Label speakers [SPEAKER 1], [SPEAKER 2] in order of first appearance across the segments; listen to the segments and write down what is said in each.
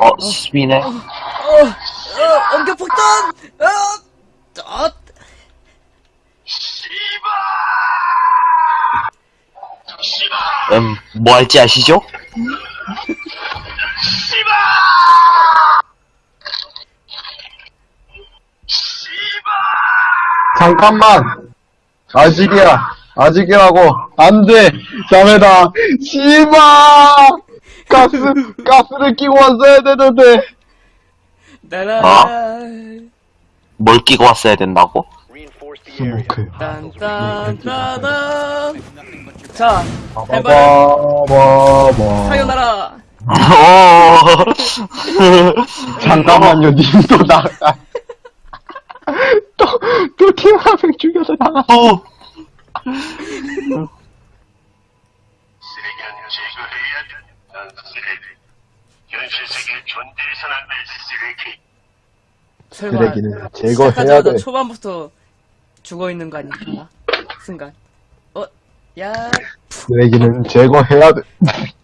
[SPEAKER 1] 어, 수비네.
[SPEAKER 2] 어, 어, 엉겨 폭탄! 어, 어,
[SPEAKER 1] 음, 뭐 할지 아시죠?
[SPEAKER 3] 잠깐만! 아직이야! 아직이라고! 안 돼! 자매다! 씨바! 가스, 가스를 끼고 왔어야 되는데!
[SPEAKER 2] 나라.
[SPEAKER 1] 뭘 끼고 왔어야 된다고?
[SPEAKER 3] 스모크.
[SPEAKER 2] 딴딴따단. 자, 해발
[SPEAKER 3] 바바바바.
[SPEAKER 2] 사요나라.
[SPEAKER 1] 어.
[SPEAKER 3] 잠깐만요, 님도 나가. 또, 또팀 한 명 죽여서 나가.
[SPEAKER 1] 또,
[SPEAKER 4] 쓰레기는 제거해야 돼. 난 쓰레기. 현실 세계 존재해선 안될 쓰레기.
[SPEAKER 2] 설마
[SPEAKER 3] 쓰레기는 제거해야
[SPEAKER 2] 시작하자마자
[SPEAKER 3] 돼.
[SPEAKER 2] 초반부터 죽어 있는 거 아닐까? 순간. 어, 야,
[SPEAKER 3] 쓰레기는 제거해야 돼.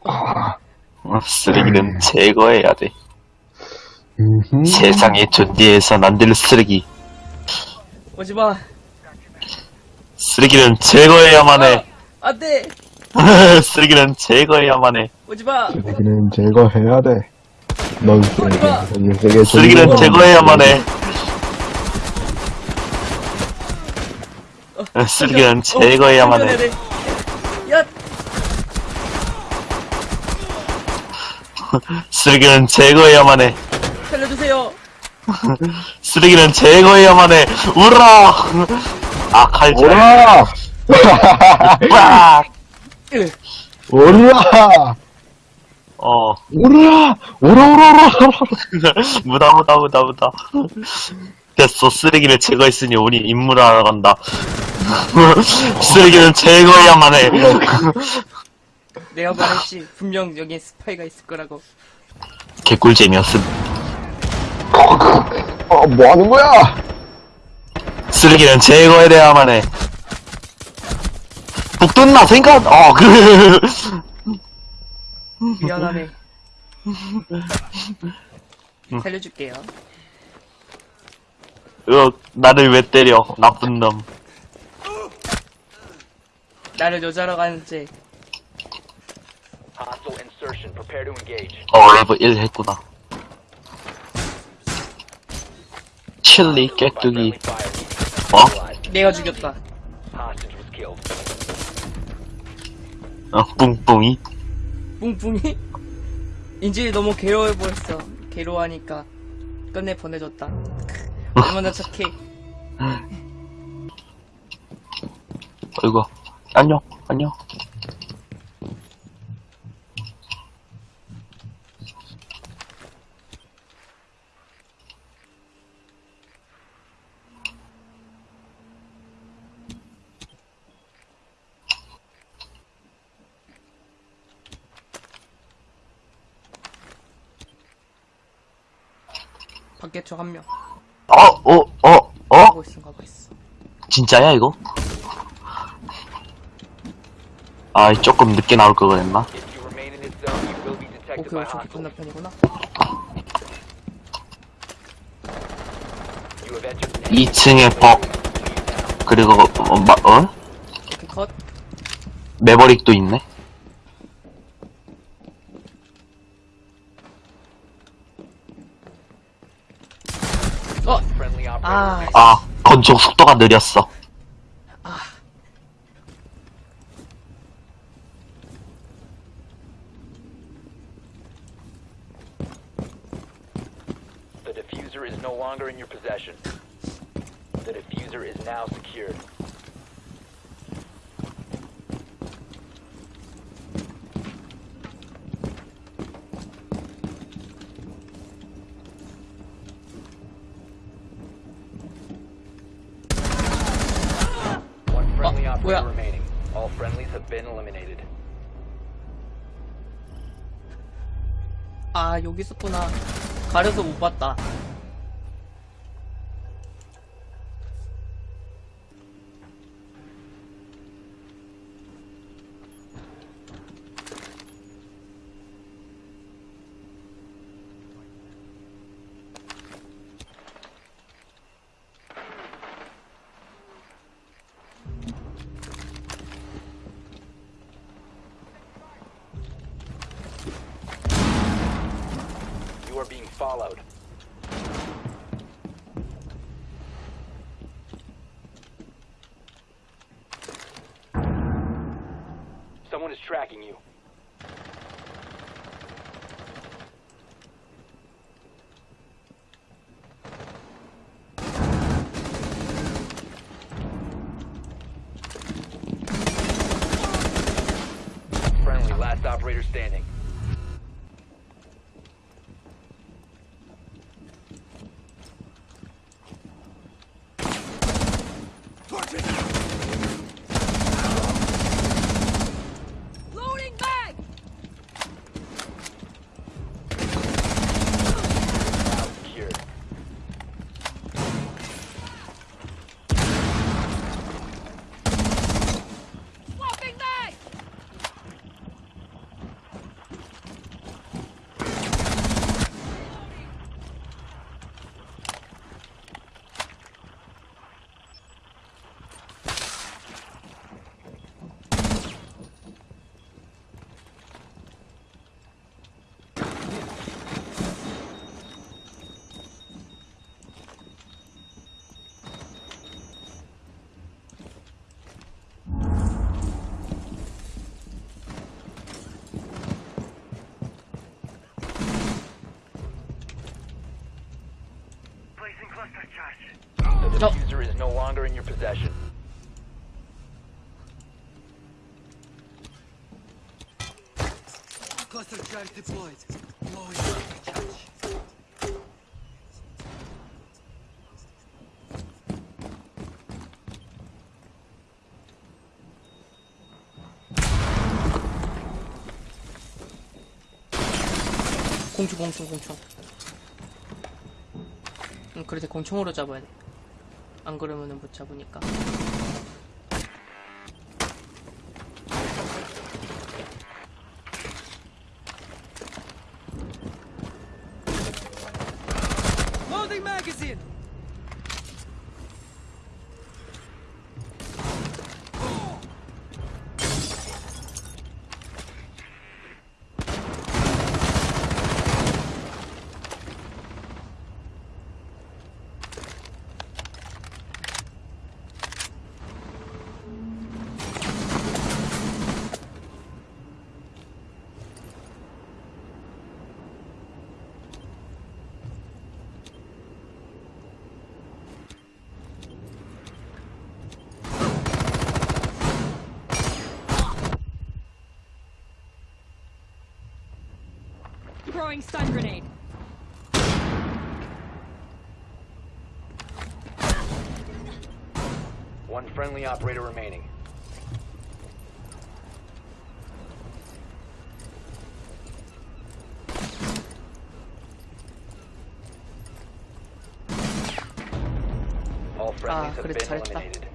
[SPEAKER 1] 어, 쓰레기는 제거해야 돼. 세상에 존재해선 안될 쓰레기.
[SPEAKER 2] 오지 마.
[SPEAKER 1] 쓰레기는 제거해야만 해.
[SPEAKER 2] 안 돼.
[SPEAKER 1] 쓰레기는 제거해야만 해.
[SPEAKER 2] 오지 마.
[SPEAKER 3] 쓰레기는 제거해야 돼. 넌 쓰레기. 이 세계
[SPEAKER 1] 쓰레기는 제거해야만
[SPEAKER 3] 돼.
[SPEAKER 1] 해. 쓰레기는 제거해야만 해.
[SPEAKER 2] 해. 야,
[SPEAKER 1] 쓰레기는 제거해야만 해.
[SPEAKER 2] 살려주세요.
[SPEAKER 1] 쓰레기는 제거해야만 해. 우라! 아, 칼질.
[SPEAKER 3] 오라!
[SPEAKER 1] 빡!
[SPEAKER 2] 으,
[SPEAKER 3] 오라!
[SPEAKER 1] 어.
[SPEAKER 3] 오라! 오라, 오라, 오라!
[SPEAKER 1] 무다, 무다, 무다, 무다. 됐어. 쓰레기를 제거했으니 우리 임무를 하러 간다. 쓰레기는 제거해야만 해.
[SPEAKER 2] 내가 말했지. 분명 여기에 스파이가 있을 거라고.
[SPEAKER 1] 개꿀잼이었음.
[SPEAKER 3] 어, 뭐 하는 거야?
[SPEAKER 1] 쓰레기는 제거해야만 해. 북돋나 생각, 어, 그,
[SPEAKER 2] 미안하네. 살려줄게요.
[SPEAKER 1] 어, 나를 왜 때려. 나쁜 놈.
[SPEAKER 2] 나를 여자로 가는 쟤.
[SPEAKER 5] Hostile insertion. Prepare to engage.
[SPEAKER 1] 어, 레벨 1 했구나. 칠리, 깨뚜기. 어?
[SPEAKER 2] 내가 죽였다.
[SPEAKER 1] 어, 뿡뿡이.
[SPEAKER 2] 뿡뿡이? 인질이 너무 괴로워 보였어. 괴로워하니까 끝내 보내줬다. 얼마나 착해.
[SPEAKER 1] 어이구. 안녕, 안녕.
[SPEAKER 2] 밖에 저한 명.
[SPEAKER 1] 어, 어, 어, 어?
[SPEAKER 2] 가고 있어, 가고 있어.
[SPEAKER 1] 진짜야, 이거? 아, 조금 늦게 나올 거 그랬나?
[SPEAKER 5] If you remain in this zone, you will be detected
[SPEAKER 2] 오케이,
[SPEAKER 5] by
[SPEAKER 2] 저기
[SPEAKER 5] hostiles.
[SPEAKER 2] 건너편이구나.
[SPEAKER 5] You have entered the
[SPEAKER 1] 2층에 벅, 그리고, 어, 마, 어?
[SPEAKER 2] 오케이, 컷.
[SPEAKER 1] 매버릭도 있네?
[SPEAKER 2] 아.
[SPEAKER 1] 아, 건총 속도가 느렸어.
[SPEAKER 5] The diffuser is no longer in your possession. The diffuser is now secured.
[SPEAKER 2] 뭐야?
[SPEAKER 5] remaining. All friendlies have been eliminated.
[SPEAKER 2] 아, 여기 있었구나. 가려서 못 봤다. followed.
[SPEAKER 5] Someone is tracking you. Friendly, last operator standing. The
[SPEAKER 2] Oh.
[SPEAKER 5] diffuser is no longer in your possession.
[SPEAKER 6] Cluster charge deployed. Blowing cluster charge.
[SPEAKER 2] 공충 공충 공충 응 그래 공충으로 잡아야 돼 안 그러면은 못 잡으니까
[SPEAKER 7] Throwing stun grenade.
[SPEAKER 5] One friendly operator remaining. All friendlies
[SPEAKER 2] ah,
[SPEAKER 5] have been eliminated.